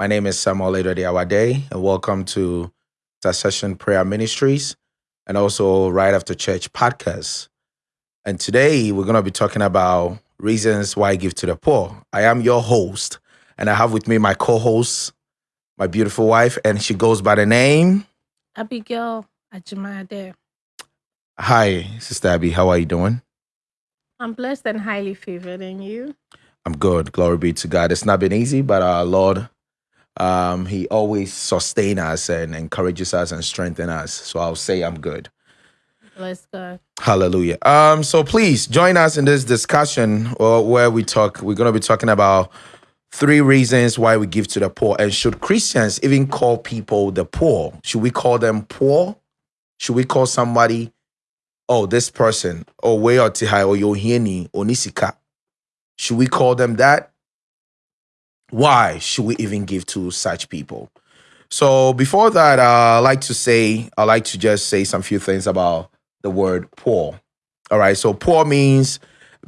My name is Samuel Edward Awade, and welcome to Session Prayer Ministries and also Right After Church podcast. And today we're going to be talking about reasons why I give to the poor. I am your host, and I have with me my co host, my beautiful wife, and she goes by the name Abigail Ajimade. Hi, Sister Abby. How are you doing? I'm blessed and highly favored, and you? I'm good. Glory be to God. It's not been easy, but our Lord, um, He always sustain us and encourages us and strengthen us. So I'll say I'm good. Bless God. Hallelujah. Um, so please join us in this discussion uh, where we talk. We're going to be talking about three reasons why we give to the poor, and should Christians even call people the poor? Should we call them poor? Should we call somebody, oh, this person, or way or tihai or yohini or nisika? Should we call them that? Why should we even give to such people? So before that, uh, I like to say, I like to just say some few things about the word poor. All right, so poor means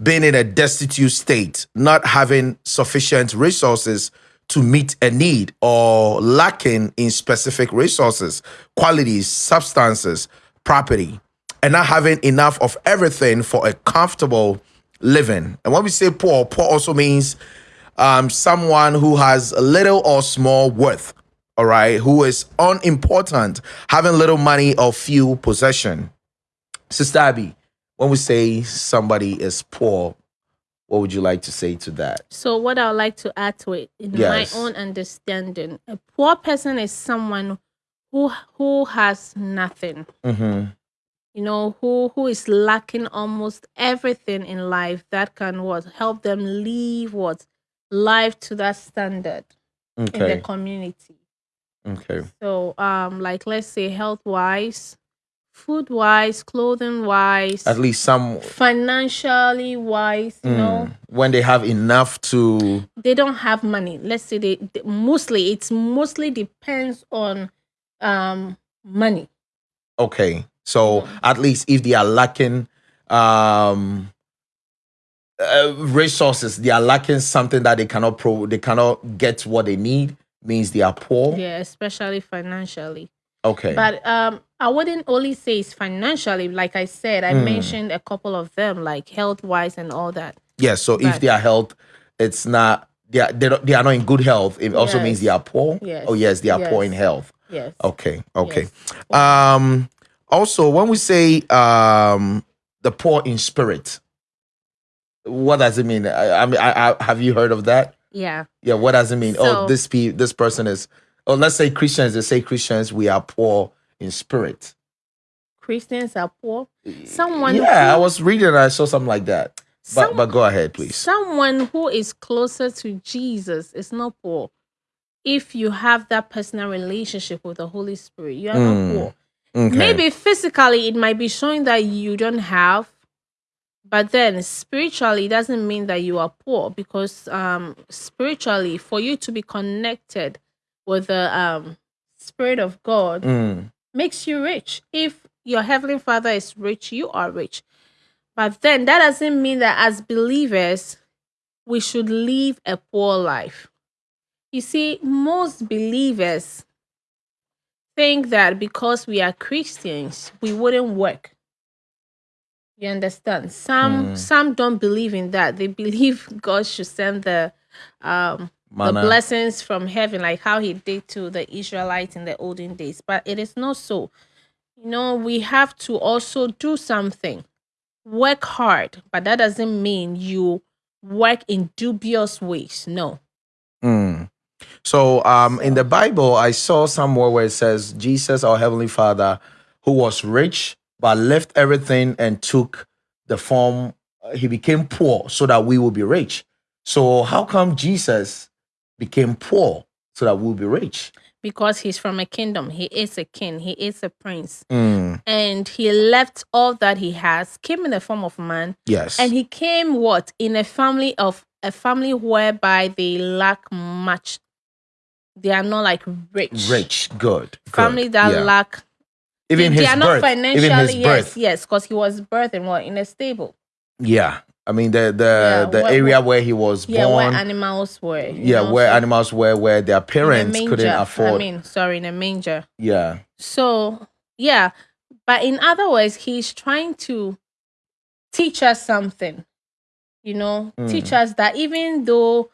being in a destitute state, not having sufficient resources to meet a need or lacking in specific resources, qualities, substances, property, and not having enough of everything for a comfortable living. And when we say poor, poor also means um, someone who has little or small worth, all right, who is unimportant, having little money or few possession. Sister Abby, when we say somebody is poor, what would you like to say to that? So, what I would like to add to it, in Yes. my own understanding, a poor person is someone who who has nothing. Mm-hmm. You know, who who is lacking almost everything in life that can what help them live what life to that standard in the community. Okay. So, um, like let's say health wise, food wise, clothing wise, At least some financially wise, you know, mm, when they have enough to they don't have money. Let's say they, they- mostly it's mostly depends on um money. okay. So at least if they are lacking um uh, resources, they are lacking something that they cannot pro they cannot get what they need means they are poor. Yeah, especially financially. Okay. But um I wouldn't only say it's financially. Like I said, I Mm. mentioned a couple of them, like health wise and all that. yes. So if but- their health it's not they are, they, don't, they are not in good health, it also means they are poor. Yes. Oh yes, they are poor in health. Yes. Okay. Okay. Yes. Um also when we say um the poor in spirit, what does it mean? I, I mean I, I have you heard of that? Yeah. Yeah, what does it mean? oh, this pe- this person is oh let's say Christians, they say Christians, we are poor in spirit. Christians are poor. Someone Yeah, I was reading and I saw something like that. But but go ahead, please. Someone who is closer to Jesus is not poor. If you have that personal relationship with the Holy Spirit, you are Mm, not poor. Okay. Maybe physically it might be showing that you don't have, but then spiritually it doesn't mean that you are poor because um spiritually for you to be connected with the um spirit of God Mm, makes you rich. If your heavenly father is rich, you are rich. But then that doesn't mean that as believers, we should live a poor life. You see, most believers think that because we are Christians, we wouldn't work. You understand? Some Mm. some don't believe in that. They believe God should send the um the manna. blessings from heaven, like how he did to the Israelites in the olden days. But it is not so. You know, we have to also do something, work hard, but that doesn't mean you work in dubious ways. No. Mm. So, um, in the Bible, I saw somewhere where it says Jesus, our heavenly Father, who was rich but left everything and took the form. uh, He became poor so that we will be rich. So, how come Jesus became poor so that we'll be rich? Because he's from a kingdom. He is a king. He is a prince. Mm, And he left all that he has, came in the form of man, yes. and he came what? In a family of a family whereby they lack much. They are not like rich. rich, good. good, family that yeah. lack even his they are birth, not financially even his yes birth. yes because he was birthed in what in a stable Yeah, I mean the the Yeah, the where- area where he was Yeah, where born. animals were. yeah, know, where so- animals were, where their parents couldn't afford. I mean, sorry, in a manger. yeah, So, yeah, but in other words, he's trying to teach us something, you know, teach Mm. us that even though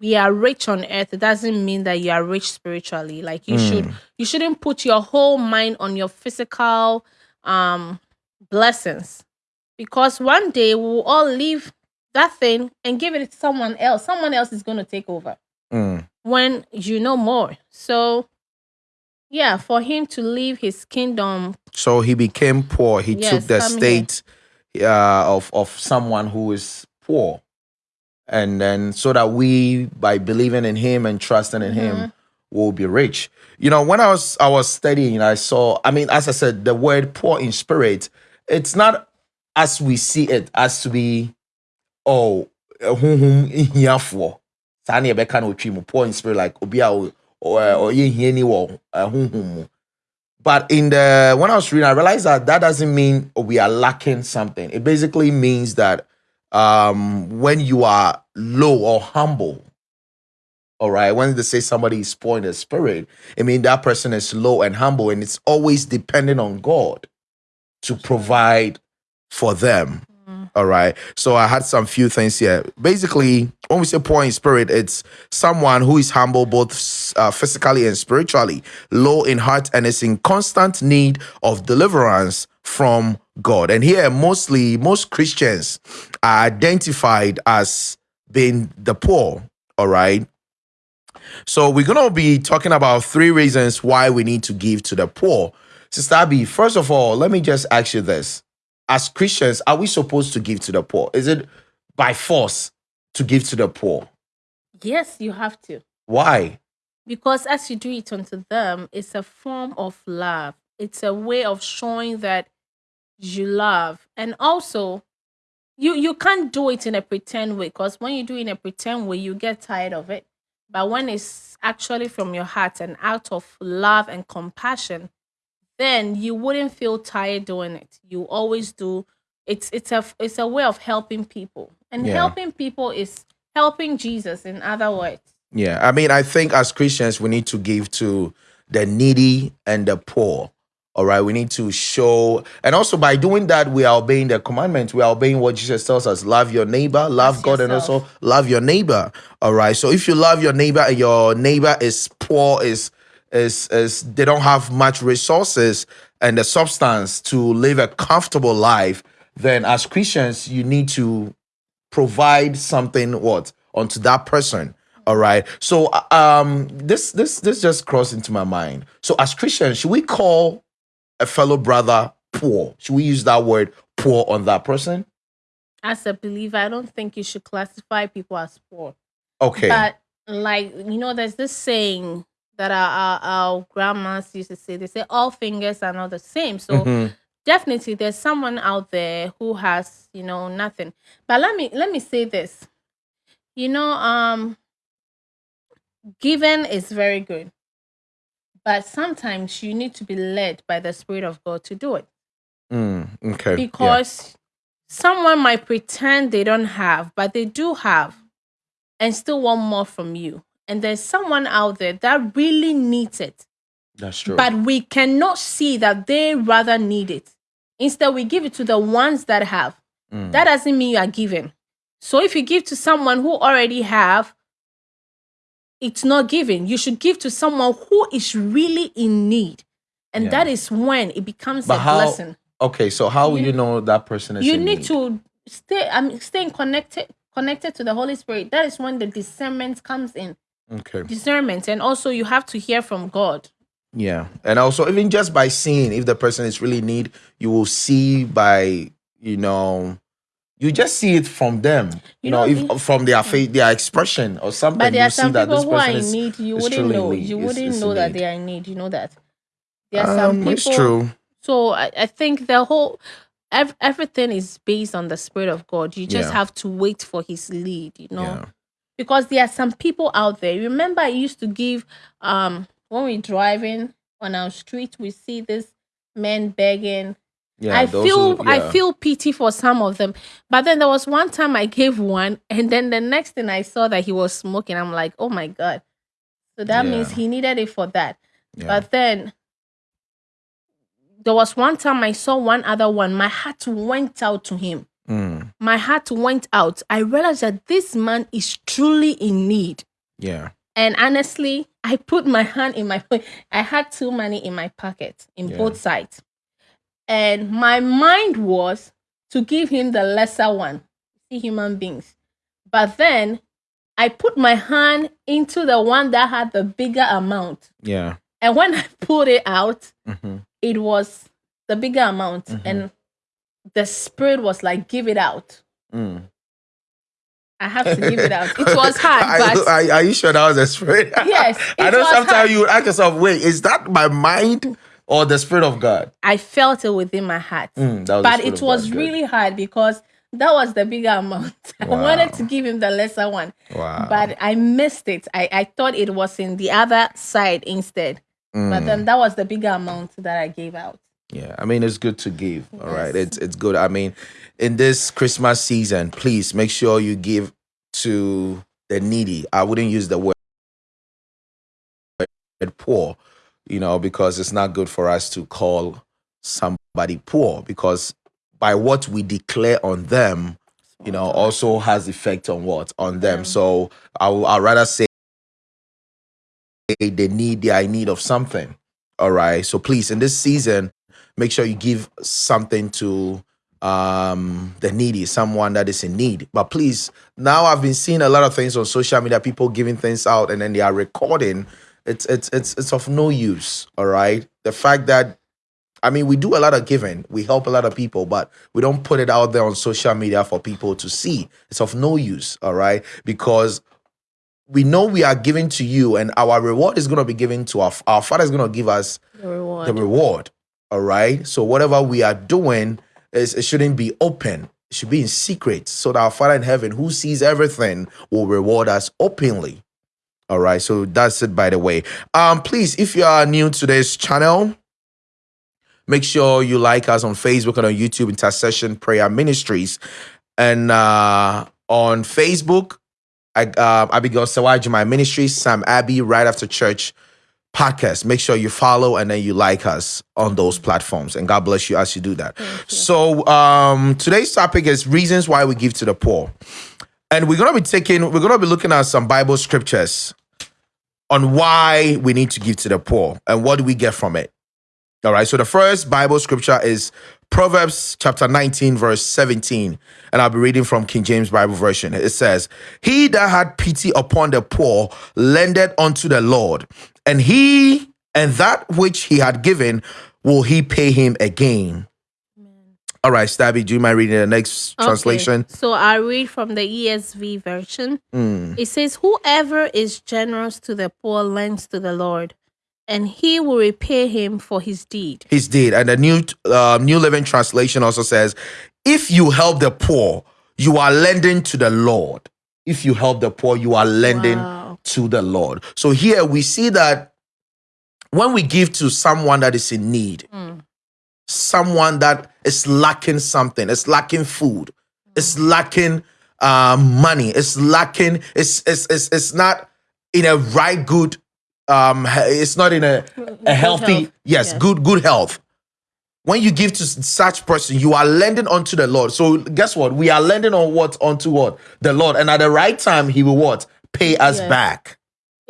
we are rich on earth, it doesn't mean that you are rich spiritually. Like you Mm. should, you shouldn't put your whole mind on your physical um blessings, because one day we will all leave that thing and give it to someone else. Someone else is going to take over Mm. when you know more. So, yeah, for him to leave his kingdom, So he became poor. He Yes, took the state uh, of of someone who is poor, and then so that we, by believing in him and trusting in Mm-hmm. him, will be rich. You know, when I was I was studying, I saw. I mean, as I said, the word poor in spirit. It's not as we see it as to be, oh, honhom hiafoɔ. Saa na yɛbɛka no otwi mu poor in spirit like obi a wɔ honhom mu. But in the when I was reading, I realized that that doesn't mean we are lacking something. It basically means that um, when you are low or humble, all right, when they say somebody is poor in the spirit, I mean that person is low and humble, and it's always depending on God to provide for them. All right. So I had some few things here. Basically, when we say poor in spirit, it's someone who is humble both uh, physically and spiritually, low in heart, and is in constant need of deliverance from God. And here, mostly, most Christians are identified as being the poor. All right. So we're gonna be talking about three reasons why we need to give to the poor. Sister Abby, first of all, let me just ask you this. As Christians, are we supposed to give to the poor? Is it by force to give to the poor? yes, you have to. Why? Because as you do it unto them, it's a form of love. It's a way of showing that you love. And also, you you can't do it in a pretend way because when you do it in a pretend way, you get tired of it. But when it's actually from your heart and out of love and compassion, then you wouldn't feel tired doing it. You always do. It's it's a it's a way of helping people, and Yeah. helping people is helping Jesus. In other words, Yeah, I mean, I think as Christians, we need to give to the needy and the poor. All right, we need to show, and also by doing that, we are obeying the commandments. We are obeying what Jesus tells us: love your neighbor, love God, and also love your neighbor. All right. So if you love your neighbor and your neighbor is poor, is is is they don't have much resources and the substance to live a comfortable life, then as Christians, you need to provide something what onto that person all right so uh, um this this this just crossed into my mind so as christians should we call a fellow brother poor should we use that word poor on that person as a believer, I don't think you should classify people as poor. okay But like you know, there's this saying that our, our our grandmas used to say. They say all fingers are not the same. So Mhm. definitely, there's someone out there who has you know nothing. But let me let me say this. You know, um, giving is very good, but sometimes you need to be led by the Spirit of God to do it Mm, okay yeah. because someone might pretend they don't have, but they do have, and still want more from you. And there's someone out there that really needs it, that's true but we cannot see that they rather need it. Instead, we give it to the ones that have. Mm. That doesn't mean you are giving. So if you give to someone who already have, it's not giving. You should give to someone who is really in need. And Yeah. that is when it becomes But a how- blessing okay so how will You- you know that person is you in need to stay i mean staying connected connected to the holy spirit that is when the discernment comes in okay discernment and also you have to hear from god Yeah. And also even just by seeing if the person is really in need, you will see by, you know, you just see it from them. You, know, know, if from their face, their expression or something, but there you are some people who are in is need you wouldn't know you is- wouldn't is know that need. they are in need you know that there are some Um, people it's true. so I, I think the whole ev- everything is based on the spirit of god you just Yeah. have to wait for his lead you know Yeah. because there are some people out there. Remember, I used to give um when we're driving on our street, we see this men begging, Yeah, I feel who- I feel pity for some of them. But then there was one time I gave one, and then the next thing I saw that he was smoking. I'm like, oh my god. So that means he needed it for that. Yeah. But then there was one time I saw one other one. My heart went out to him. Mm, My heart went out. I realized that this man is truly in need. yeah. And honestly, I put my hand in my I had two money in my pocket in Yeah. both sides. And my mind was to give him the lesser one. See human beings. But then I put my hand into the one that had the bigger amount. Yeah. And when I pulled it out, hmm it was the bigger amount. Mhm. And the spirit was like, give it out. Mm. I have to give it out. It was hard, Are, but are, are you sure that was a spirit? Yes, I know sometimes hard. you ask yourself, wait, is that my mind or the spirit of God? I felt it within my heart. Mm, but it was God. Really hard because that was the bigger amount. I wanted to give him the lesser one, Wow. but I missed it. I, I thought it was in the other side instead. But Mm. then that was the bigger amount that I gave out. Yeah, I mean it's good to give. All right, Yes. it's it's good. I mean, in this Christmas season, please make sure you give to the needy. I wouldn't use the word poor, you know, because it's not good for us to call somebody poor because by what we declare on them, you know, also has effect on what on them. them. So I will I'd rather say they need they are in need of something. All right. So please, in this season, make sure you give something to um the needy, someone that is in need. But please, now I've been seeing a lot of things on social media, people giving things out and then they are recording. It's it's it's it's of no use. All right. The fact that I mean, we do a lot of giving. We help a lot of people, but we don't put it out there on social media for people to see. It's of no use, all right? Because we know we are giving to you, and our reward is going to be given to our our Father is going to give us The reward. the reward, all right? So whatever we are doing is it shouldn't be open. It should be in secret, so that our Father in heaven, who sees everything, will reward us openly. All right. So that's it. By the way, um, please, if you are new to this channel, Make sure you like us on Facebook and on YouTube, Intercession Prayer Ministries. And uh, on Facebook, I, uh, Abigail Sawaji, my ministry, Sam Abbey, right after church podcast. Make sure you follow and then you like us on those platforms. And God bless you as you do that. So um, today's topic is reasons why we give to the poor. And we're gonna be taking, we're gonna be looking at some Bible scriptures on why we need to give to the poor and what do we get from it. All right. So the first Bible scripture is Proverbs chapter 19, verse 17. And I'll be reading from King James Bible Version. It says, He that had pity upon the poor lended unto the Lord, and he and that which he had given will he pay him again. All right, Stabby, do you mind reading the next Okay, translation? So I read from the ESV version. Mm, It says, Whoever is generous to the poor lends to the Lord, and he will repay him for his deed. His deed. And the new uh, New Living Translation also says, if you help the poor, you are lending to the Lord. If you help the poor, you are lending Wow. to the Lord. So here we see that when we give to someone that is in need, Mm. Someone that is lacking something, it's lacking food, it's lacking um, money, it's lacking, it's, it's it's it's not in a right good um it's not in a, a healthy health, yes, good good health. When you give to such person you are lending unto the lord. So guess what? We are lending on what unto what? The lord. And at the right time he will what? Pay us back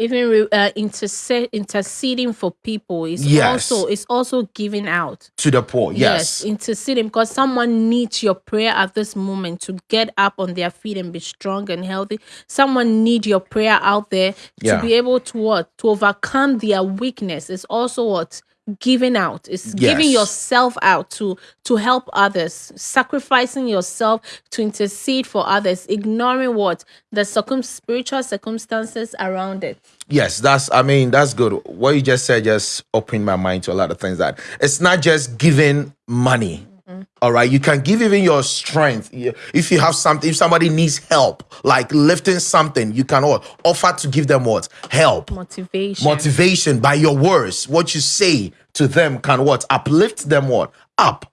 Even re- uh, interse- interceding for people is Yes. also is also giving out. to the poor yes, interceding because someone needs your prayer at this moment to get up on their feet and be strong and healthy. Someone need your prayer out there Yeah. to be able to what to overcome their weakness. It's also what giving out. It's giving yourself out to to help others, sacrificing yourself to intercede for others, ignoring what the circum spiritual circumstances around it. Yes, that's I mean, that's good. What you just said just opened my mind to a lot of things that it's not just giving money. Mm-hmm. all right, you can give even your strength. If you have something, if somebody needs help, like lifting something, you can offer to give them what help, Motivation. motivation by your words. What you say to them can what uplift them what up.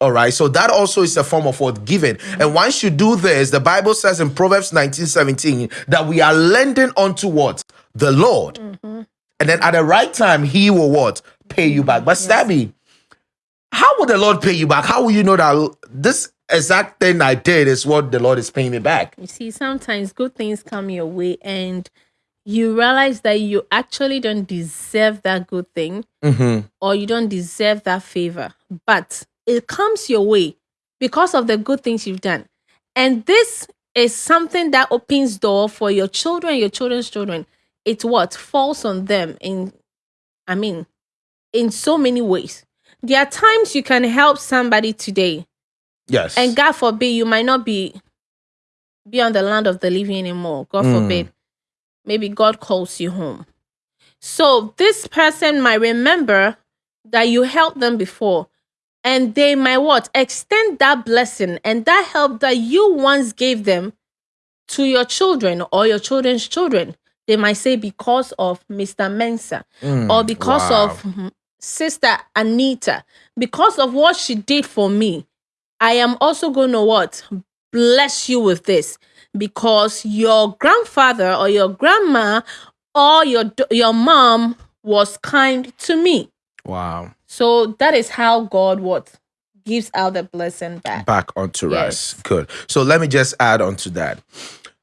All right. So that also is a form of what giving. Mm-hmm. And once you do this, the Bible says in Proverbs 19 17 that we are lending unto what? The Lord. Mm-hmm. And then at the right time, he will what? Pay you back. But Stabby, how will the Lord pay you back? How will you know that this exact thing I did is what the Lord is paying me back? You see, sometimes good things come your way and you realize that you actually don't deserve that good thing mm-hmm. or you don't deserve that favor, but it comes your way because of the good things you've done. And this is something that opens door for your children, your children's children. It what falls on them in, I mean, in so many ways. There are times you can help somebody today, Yes. and God forbid you might not be be on the land of the living anymore. God Mm. forbid. Maybe God calls you home. So this person might remember that you helped them before. And they might what? Extend that blessing and that help that you once gave them to your children or your children's children. They might say because of Mr. Mensa or because wow. of Sister Anita, because of what she did for me. I am also going to what? Bless you with this because your grandfather or your grandma or your your mom was kind to me. wow. So that is how God what gives out the blessing back. back onto Yes. us. Good. So let me just add on to that.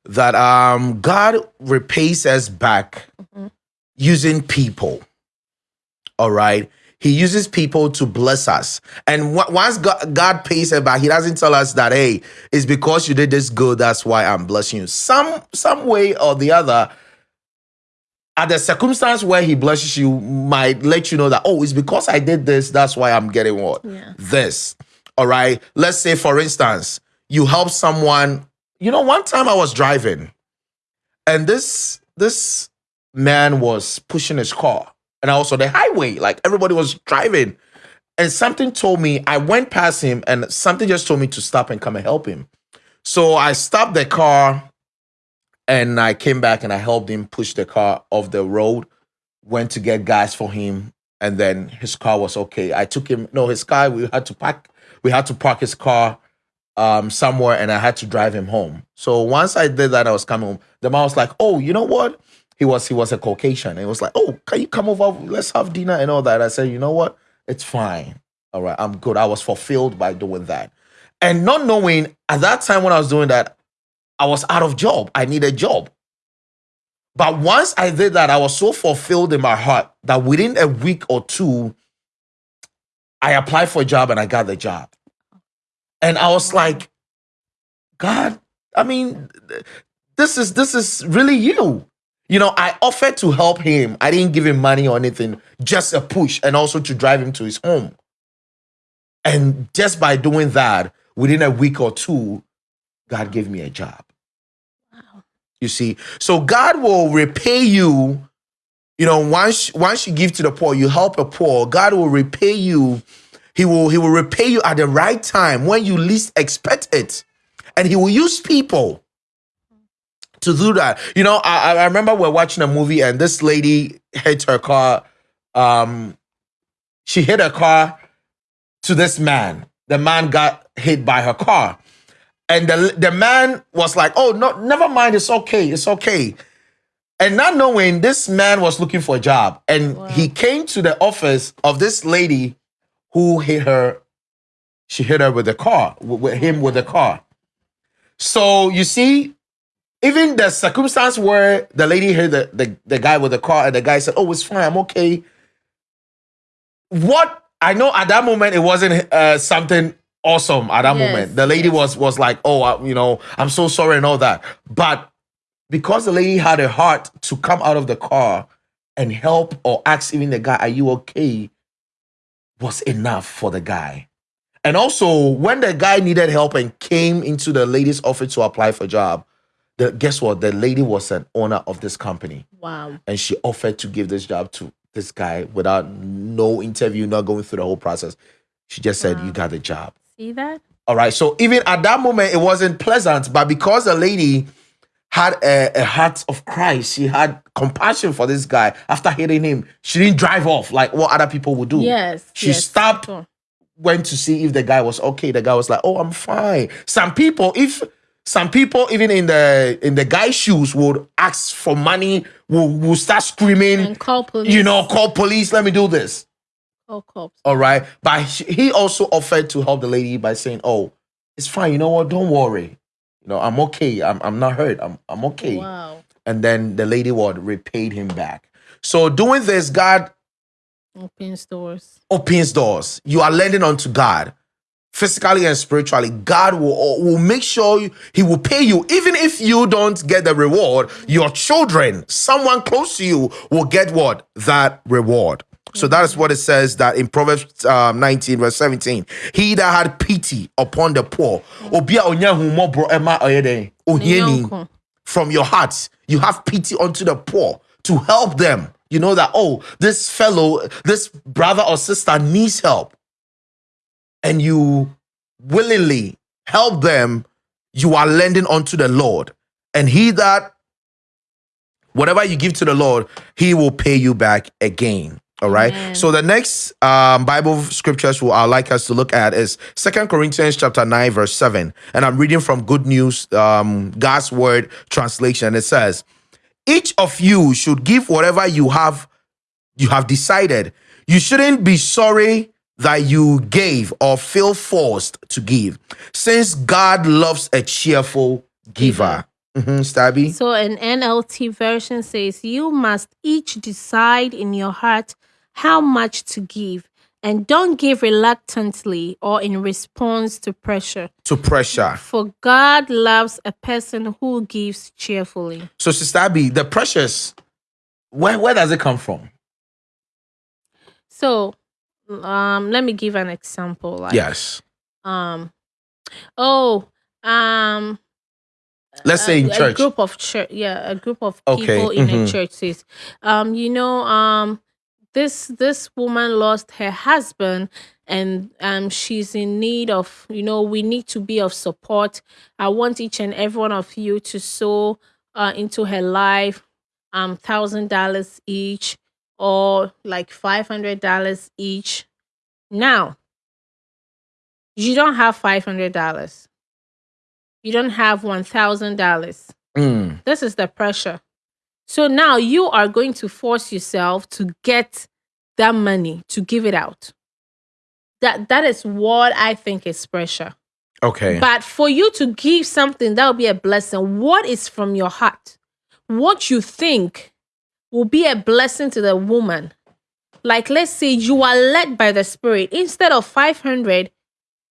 That um God repays us back using people. All right. He uses people to bless us. And once God, God pays it back, he doesn't tell us that, hey, it's because you did this good, that's why I'm blessing you. Some some way or the other, at the circumstance where he blesses you might let you know that, oh, it's because I did this, that's why I'm getting what? Yeah. This. All right. Let's say, for instance, you help someone. You know, one time I was driving and this this man was pushing his car and also the highway, like everybody was driving. And something told me, I went past him and something just told me to stop and come and help him. So I stopped the car and I came back and I helped him push the car off the road, went to get gas for him, and then his car was okay. I took him, no, his car, we had to park, we had to park his car um somewhere and I had to drive him home. So once I did that, I was coming home. The man was like, Oh, you know what? He was he was a Caucasian. He was like, Oh, can you come over? Let's have dinner and all that. I said, you know what? It's fine. All right, I'm good. I was fulfilled by doing that. And not knowing at that time when I was doing that, I was out of job. I need a job. But once I did that, I was so fulfilled in my heart that within a week or two, I applied for a job and I got the job. And I was like, God, I mean, this is this is really you. You know, I offered to help him. I didn't give him money or anything, just a push and also to drive him to his home. And just by doing that, within a week or two, God gave me a job. Wow. You see, so God will repay you. You know, once once you give to the poor, you help a poor. God will repay you. He will He will repay you at the right time when you least expect it, and He will use people to do that. You know, I, I remember we're watching a movie and this lady hit her car. Um, she hit her car to this man. The man got hit by her car. And the, the man was like, oh, no, never mind. It's okay. It's okay. And not knowing this man was looking for a job. And he came to the office of this lady who hit her. She hit her with the car, with, with him with the car. So you see, even the circumstance where the lady hit the, the, the guy with the car and the guy said, oh, it's fine. I'm okay. What I know at that moment, it wasn't uh, something awesome at that Yes, moment. The lady yes. was was like, "Oh, uh, you know, I'm so sorry and all that." But because the lady had a heart to come out of the car and help or ask even the guy, "Are you okay?" was enough for the guy. And also, when the guy needed help and came into the lady's office to apply for a job, the, guess what? The lady was an owner of this company Wow. and she offered to give this job to this guy without no interview, not going through the whole process. She just said, Wow. You got the job. See that? All right. So even at that moment, it wasn't pleasant, but because the lady had a, a heart of Christ, she had compassion for this guy after hitting him. She didn't drive off like what other people would do. Yes. She yes. stopped Sure. went to see if the guy was okay. The guy was like, "Oh, I'm fine." Some people, if some people even in the in the guy's shoes would ask for money, will will start screaming, And call police. you know, call police. Let me do this. Call cops. All right. But he also offered to help the lady by saying, Oh, it's fine. You know what? Don't worry. You know, I'm okay. I'm, I'm not hurt. I'm, I'm okay. Wow. And then the lady what repaid him back. So doing this, God opens doors opens doors. You are lending unto God. Physically and spiritually, God will, will make sure you- He will pay you. Even if you don't get the reward, your children, someone close to you, will get what? That reward. So that is what it says that in Proverbs um, 19, verse 17. He that had pity upon the poor, obi a onya ahummɔborɔ ɛma ɔyɛ dɛn? Ohiani Nyonko. from your heart. You have pity unto the poor to help them. You know that, oh, this fellow, this brother or sister needs help. And you willingly help them, you are lending unto the Lord. And he that, whatever you give to the Lord, he will pay you back again. All right. Amen. So the next um, Bible scriptures who I'd like us to look at is Second Corinthians chapter 9, verse 7. And I'm reading from Good News, um, God's Word translation. It says, Each of you should give whatever you have you have decided. You shouldn't be sorry that you gave or feel forced to give, since God loves a cheerful giver. Mhm, Stabby. So an NLT version says you must each decide in your heart how much to give and don't give reluctantly or in response to pressure. To pressure. For God loves a person who gives cheerfully. So, Sister Abby, the pressures, where, where does it come from? So um let me give an example like Yes. um oh um Let's say in a church. group of church yeah a group of Okay, people in mhm. a church says um you know um this this woman lost her husband and um she's in need of you know we need to be of support i want each and every one of you to sow uh, into her life um thousand dollars each or like five hundred dollars each now you don't have five hundred dollars you don't have one thousand dollars Mm, this is the pressure. So now you are going to force yourself to get that money to give it out. That that is what I think is pressure. okay. But for you to give something that will be a blessing, what is from your heart? What you think will be a blessing to the woman. Like let's say you are led by the spirit. Instead of 500,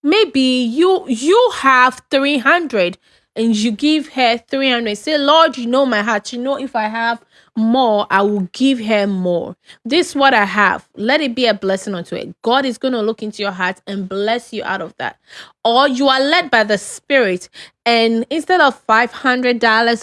maybe you you have 300 and you give her 300 say lord you know my heart. You know if i have more i will give her more. This is what i have. Let it be a blessing unto it. God is going to look into your heart and bless you out of that. Or you are led by the spirit and instead of $500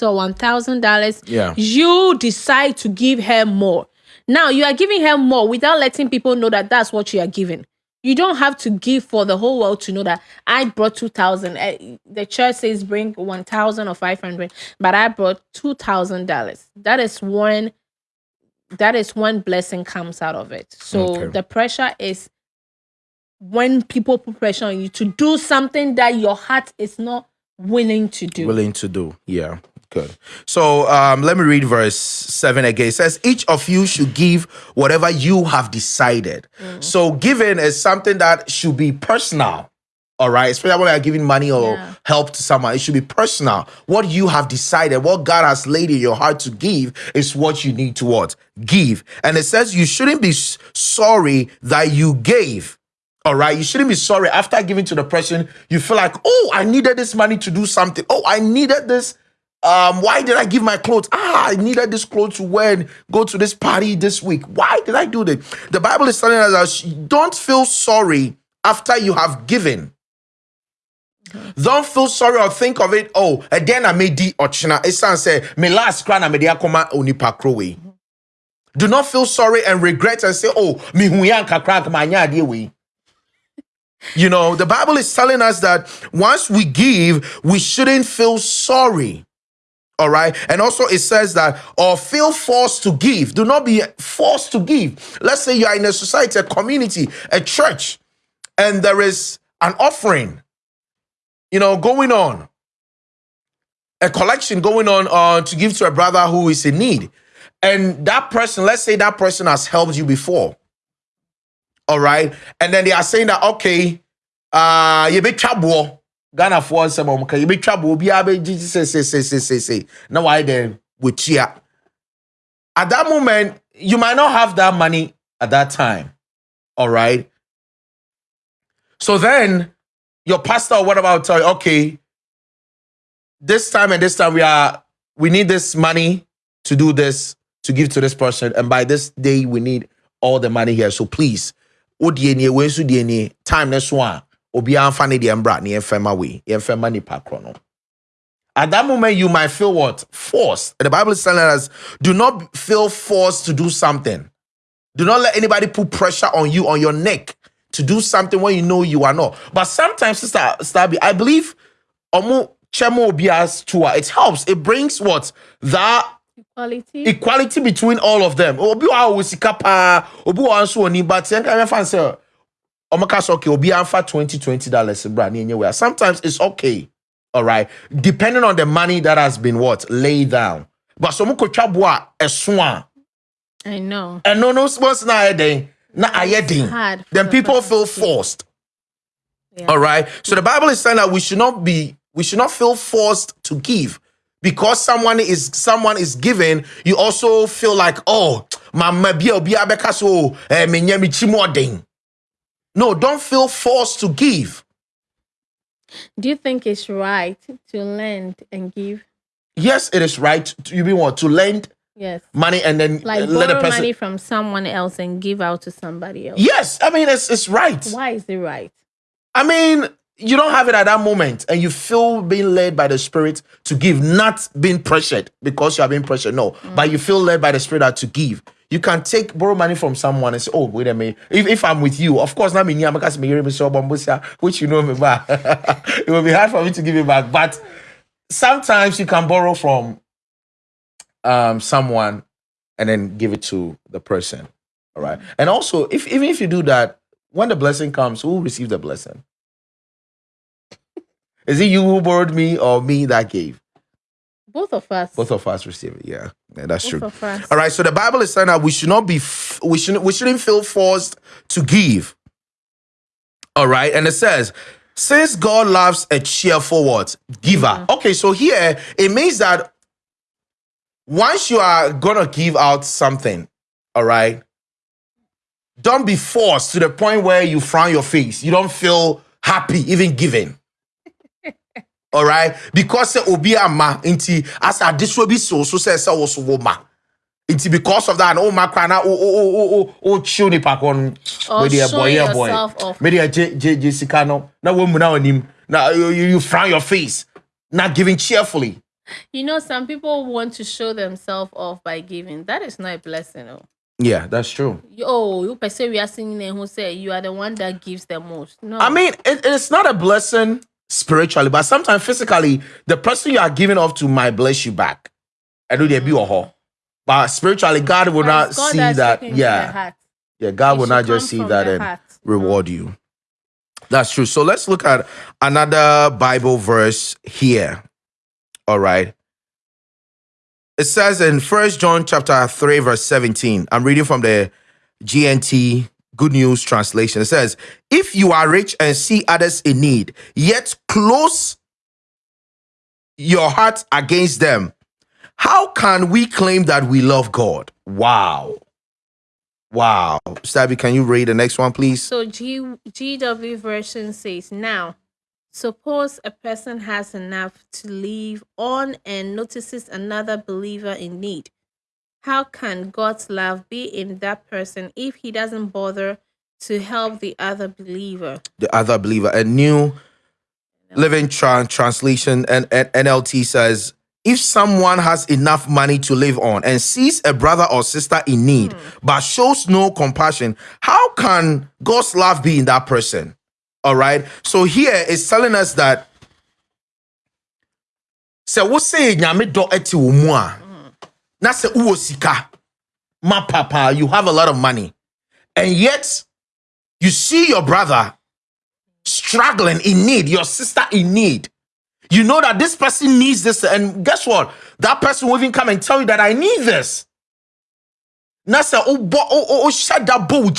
or $1000 Yeah. you decide to give her more. Now you are giving her more without letting people know that that's what you are giving you don't have to give for the whole world to know that I brought 2000 Eh, the church says bring 1000 or 500 but I brought $2000 that is one that is one blessing comes out of it so Okay. the pressure is when people put pressure on you to do something that your heart is not willing to do willing to do. Yeah, good. So um, let me read verse 7 again. It says, Each of you should give whatever you have decided. So giving is something that should be personal. All right, especially when you're giving money or Yeah. help to someone, it should be personal. What you have decided, what God has laid in your heart to give, is what you need to what give. And it says you shouldn't be sorry that you gave. All right, you shouldn't be sorry after giving to the person. You feel like, oh, I needed this money to do something. Oh, I needed this. Um, why did I give my clothes? Ah, I needed this clothes to wear and go to this party this week. Why did I do that? The Bible is telling us don't feel sorry after you have given. Don't feel sorry or think of it. Oh, and then I made the ochina. It sounds say me last crown I made akoma onipa krowe. Do not feel sorry and regret and say, oh, me huyanka crack my we. You know, the Bible is telling us that once we give, we shouldn't feel sorry. All right. And also it says that, or feel forced to give. Do not be forced to give. Let's say you are in a society, a community, a church, and there is an offering, you know, going on, a collection going on uh, to give to a brother who is in need. And that person, let's say that person has helped you before. All right. And then they are saying that, okay, uh, you be trouble. Ghana for some okay, you be to say, say, say, say, say. Now, why then with cheer? At that moment, you might not have that money at that time. All right. So then your pastor or whatever will tell you, okay, this time and this time we are we need this money to do this to give to this person, and by this day we need all the money here. So please, we time ne so a obi amfa ne deɛ mbra ne yɛmfa ma we yɛmfa ma nipa korɔ no. At that moment, you might feel what? Forced. And the Bible is telling us do not feel forced to do something. Do not let anybody put pressure on you, on your neck, to do something when you know you are not. But sometimes, Sister Stabby, I believe Omo Chemo Bias Tua, it helps. It brings what? That Equality. equality between all of them. Obi wa wo sika pa, obi wa nso oni but yen kan fan say Say okay, obi anfa 20 20 dollars bra enye we. Sometimes it's okay. All right. Depending on the money that has been what laid down. But so mo ko twa boa eso a I know. and no no sports na ayɛ na hard for then the people feel forced Yeah. all right so the bible is saying that we should not be we should not feel forced to give because someone is someone is giving you also feel like oh obi abeka so eh me nya no don't feel forced to give Do you think it's right to lend and give? yes it is right to, you mean what to lend Yes. money and then Like uh, let a borrow person money from someone else and give out to somebody else. yes i mean it's it's right Why is it right? I mean, you don't have it at that moment, and you feel being led by the Spirit to give, not being pressured because you are being pressured. No, but you feel led by the Spirit to give. You can take borrow money from someone and say, "Oh, wait a minute. If, if I'm with you, of course, not me. Which you know me back. it will be hard for me to give it back, but sometimes you can borrow from um someone and then give it to the person. All right, and also if even if you do that, when the blessing comes, who will receive the blessing? Is it you who borrowed me or me that gave? Both of us. Both of us receive it. Yeah, yeah that's Both true. of us. All right. So the Bible is saying that we should not be, f- we shouldn't, we shouldn't feel forced to give. All right, and it says, since God loves a cheerful what giver. Mm-hmm. Okay, so here it means that once you are gonna give out something, all right, don't be forced to the point where you frown your face. You don't feel happy even giving. All right, because say obi ama inti as a this be so so say say also wo ma. Inti because of that, oh my cry now, oh oh oh oh oh oh chill ni pa kon. Or Me dear show boy, yeah boy. yourself off. Me dear J J Jessica no. Na wo mu na onim. Na you, you you frown your face. Not giving cheerfully. You know, some people want to show themselves off by giving. That is not a blessing. Oh, Yeah, that's true. you, oh, you per se we are singing and who say you are the one that gives the most. No, I mean, it, it's not a blessing spiritually, but sometimes physically, the person you are giving off to might bless you back. I know there be a whole. But spiritually, God will not God see that. looking into the Yeah. Yeah, God It will not just see that and heart. reward you. That's true. So let's look at another Bible verse here. All right. It says in First John chapter 3, verse 17. I'm reading from the GNT Good News translation. It says, If you are rich and see others in need, yet close your heart against them, how can we claim that we love God? Wow. Wow. Stabby, can you read the next one, please? So G GW version says now, suppose a person has enough to live on and notices another believer in need. How can God's love be in that person if he doesn't bother to help the other believer? the other believer. A new living Tran- translation and, and NLT says, if someone has enough money to live on and sees a brother or sister in need hmm. but shows no compassion, how can God's love be in that person? All right. So here it's telling us that sɛ wosɛ nyame dɔ ɛte wɔ mu a na sɛ wowɔ sika ma papa you have a lot of money and yet you see your brother struggling in need, your sister in need. You know that this person needs this, and guess what? That person will even come and tell you that I need this. Bow pose.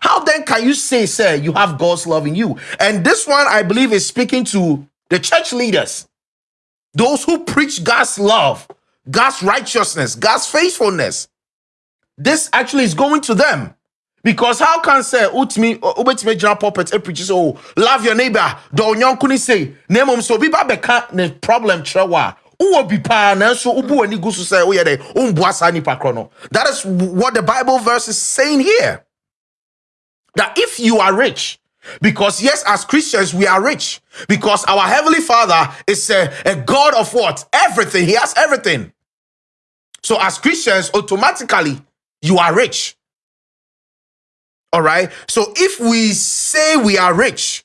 How then can you say, sir, you have God's love in you? And this one, I believe, is speaking to the church leaders, those who preach God's love, God's righteousness, God's faithfulness. This actually is going to them. Because how can say utmi uh, ubetime gyina pulpit e preach oh love your neighbor do nyonko ni say na mom so bi ba beka ne problem kyerɛ wa uwo bi pa so ubu ani gu so say wo ye de umbu asa nipa that is what the bible verse is saying here that if you are rich because yes as christians we are rich. Because our heavenly father is a, a god of what? Everything. He has everything. So as christians automatically you are rich. All right. So if we say we are rich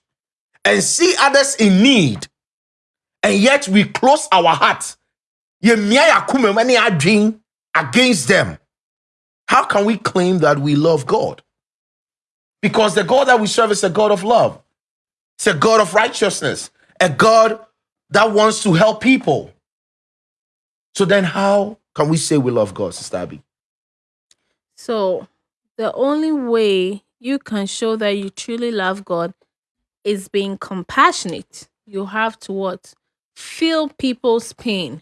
and see others in need, and yet we close our heart against them, how can we claim that we love God? Because the God that we serve is a God of love, it's a God of righteousness, a God that wants to help people. So then, how can we say we love God, Sister Abby? So the only way you can show that you truly love God is being compassionate. You have to what? Feel people's pain.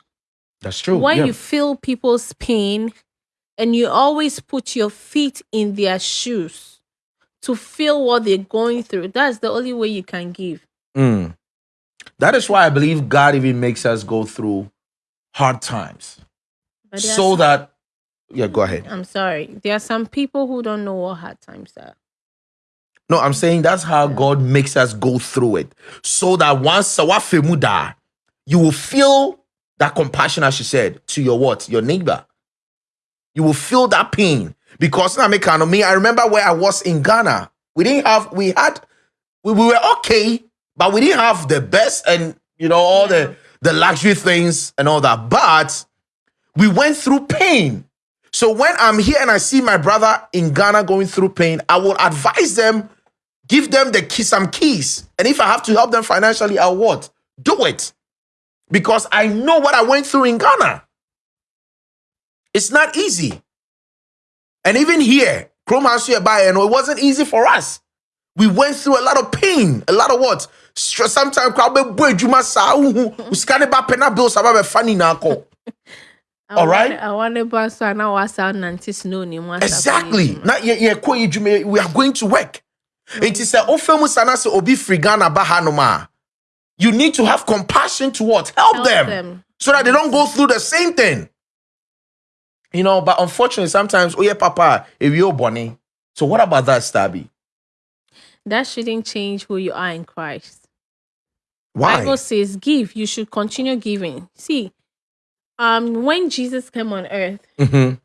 That's true. When yeah. you feel people's pain and you always put your feet in their shoes to feel what they're going through, that's the only way you can give. Mm. That is why I believe God even makes us go through hard times so that yeah, go ahead. I'm sorry. There are some people who don't know what hard times are. No, I'm saying that's how God makes us go through it. So that once Sawafemuda, you will feel that compassion, as she said, to your what? Your neighbor. You will feel that pain. Because now me, I remember where I was in Ghana. We didn't have, we had, we, we were okay, but we didn't have the best and you know, all yeah. the the luxury things and all that. But we went through pain. So when I'm here and I see my brother in Ghana going through pain, I will advise them, give them the key, some keys. And if I have to help them financially, I'll what? Do it. Because I know what I went through in Ghana. It's not easy. And even here, by and it wasn't easy for us. We went through a lot of pain, a lot of what? Sometimes crowd be boy juma sa uhu. Uskane ba pena bills about funny na ko. All right. I want to pass now was out nanti snow Exactly. Na ye ye ko jume we are going to work. It is a ofemu sana se obi frigana bahanoma. You need to have compassion to what? Help, Help them, them, so that they don't go through the same thing. You know, but unfortunately, sometimes, oh yeah, Papa, if you're bunny. So what about that, Stabby? That shouldn't change who you are in Christ. Why? Bible says, give. You should continue giving. See, um when Jesus came on earth, mm-hmm.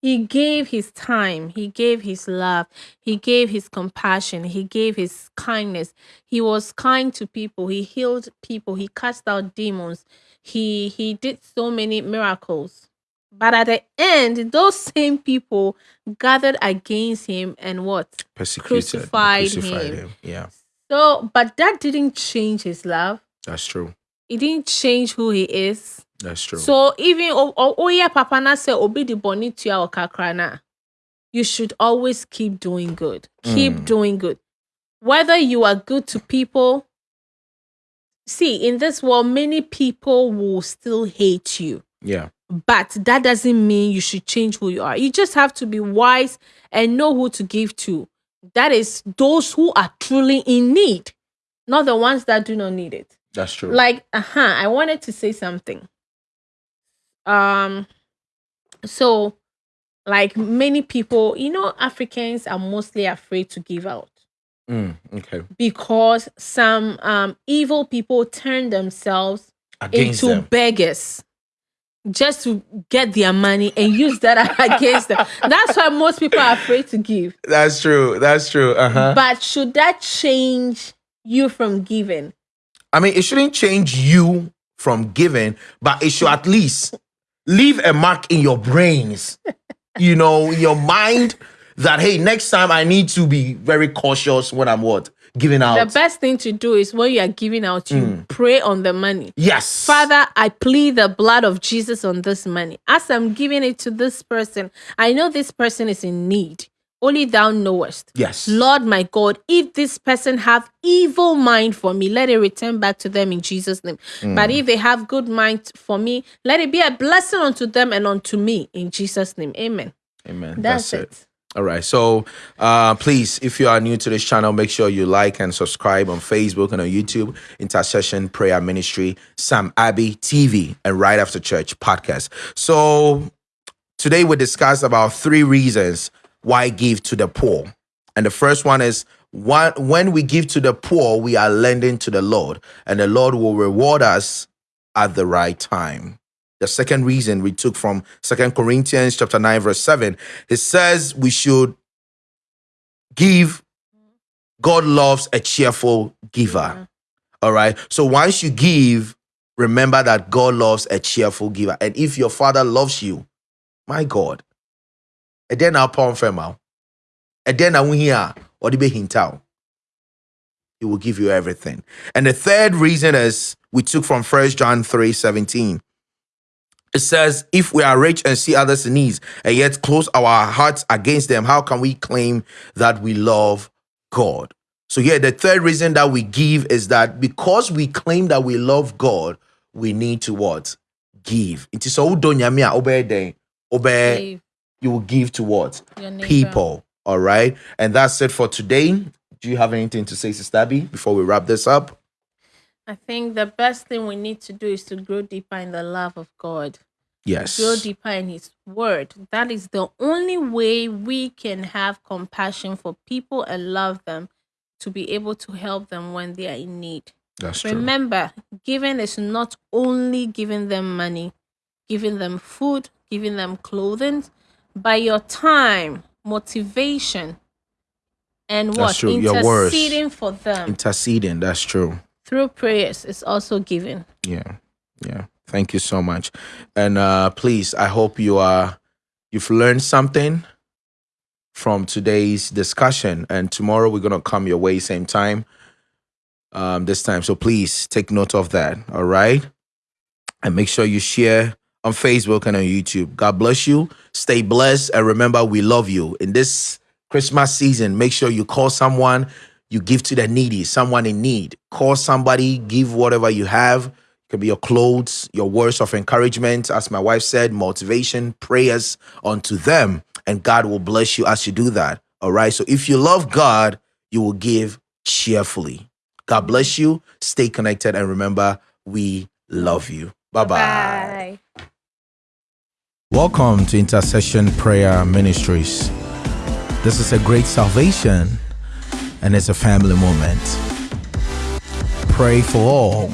he gave his time, he gave his love, he gave his compassion, he gave his kindness. He was kind to people, he healed people, he cast out demons, he he did so many miracles. But at the end, those same people gathered against him and what? Persecuted, crucified, crucified him. him. Yeah. So, but that didn't change his love. That's true. It didn't change who he is. That's true. So even oh, oh, yeah, Papa na say obi the boni to your kakrana. You should always keep doing good. Keep mm. doing good. Whether you are good to people, see, in this world, many people will still hate you. Yeah. But that doesn't mean you should change who you are. You just have to be wise and know who to give to. That is those who are truly in need, not the ones that do not need it. That's true. Like, uh huh. I wanted to say something. Um, so like many people, you know, Africans are mostly afraid to give out. Mm, okay. Because some um evil people turn themselves Against into them. beggars just to get their money and use that against them. That's why most people are afraid to give. That's true. That's true. Uh-huh. But should that change you from giving? I mean, it shouldn't change you from giving, but it should at least leave a mark in your brains, you know, your mind that hey, next time I need to be very cautious when I'm what giving out. The best thing to do is when you are giving out, you Mm. pray on the money. yes. Father, I plead the blood of Jesus on this money. As I'm giving it to this person, I know this person is in need. Only thou knowest. Yes. Lord my God, if this person have evil mind for me, let it return back to them in Jesus' name. Mm. But if they have good mind for me, let it be a blessing unto them and unto me in Jesus' name. Amen. Amen. That's, That's, it. it. All right. So, uh, please, if you are new to this channel, make sure you like and subscribe on Facebook and on YouTube, Intercession Prayer Ministry, Sam Abbey TV, and Right After Church podcast. So, today we discuss about three reasons why give to the poor. And the first one is when we give to the poor, we are lending to the Lord, and the Lord will reward us at the right time. The second reason we took from Second Corinthians chapter 9, verse 7, it says we should give. God loves a cheerful giver. Mm-hmm. All right. So once you give, remember that God loves a cheerful giver. And if your father loves you, my God, and then I'll pound firm out. And then I will hear or the hint out. He will give you everything. And the third reason is we took from First John 3 17. It says, if we are rich and see others in need and yet close our hearts against them, how can we claim that we love God? So, here, the third reason that we give is that because we claim that we love God, we need to what? Give. It is so obey obey you will give to what? People. All right. And that's it for today. Do you have anything to say, Sister Abby, before we wrap this up? I think the best thing we need to do is to grow deeper in the love of God. Yes. grow deeper in his word. That is the only way we can have compassion for people and love them to be able to help them when they are in need. That's true. Remember, giving is not only giving them money, giving them food, giving them clothing, by your time, motivation, and what? true. Your words. Interceding for them Interceding. That's true. Through prayers is also given. Yeah. Yeah. Thank you so much. And uh please, I hope you are you've learned something from today's discussion. And tomorrow we're gonna come your way same time. Um this time. So please take note of that. All right. And make sure you share on Facebook and on YouTube. God bless you. Stay blessed. And remember, we love you. In this Christmas season, make sure you call someone, you give to the needy, someone in need. Call somebody, give whatever you have. It could be your clothes, your words of encouragement, as my wife said, motivation, prayers unto them. And God will bless you as you do that. All right. So if you love God, you will give cheerfully. God bless you. Stay connected. And remember, we love you. Bye-bye. Bye. Welcome to Intercession Prayer Ministries. This is a great salvation and it's a family moment. Pray for all.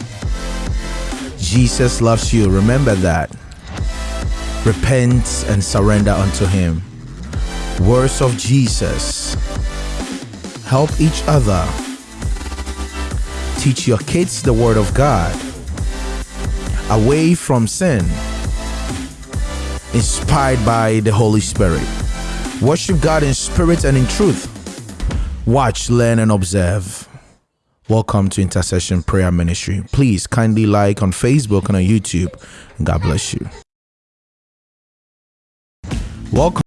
Jesus loves you. Remember that. Repent and surrender unto Him. Words of Jesus. Help each other. Teach your kids the Word of God. Away from sin inspired by the Holy Spirit. Worship God in spirit and in truth. Watch, learn, and observe. Welcome to Intercession Prayer Ministry. Please kindly like on Facebook and on YouTube. God bless you. Welcome.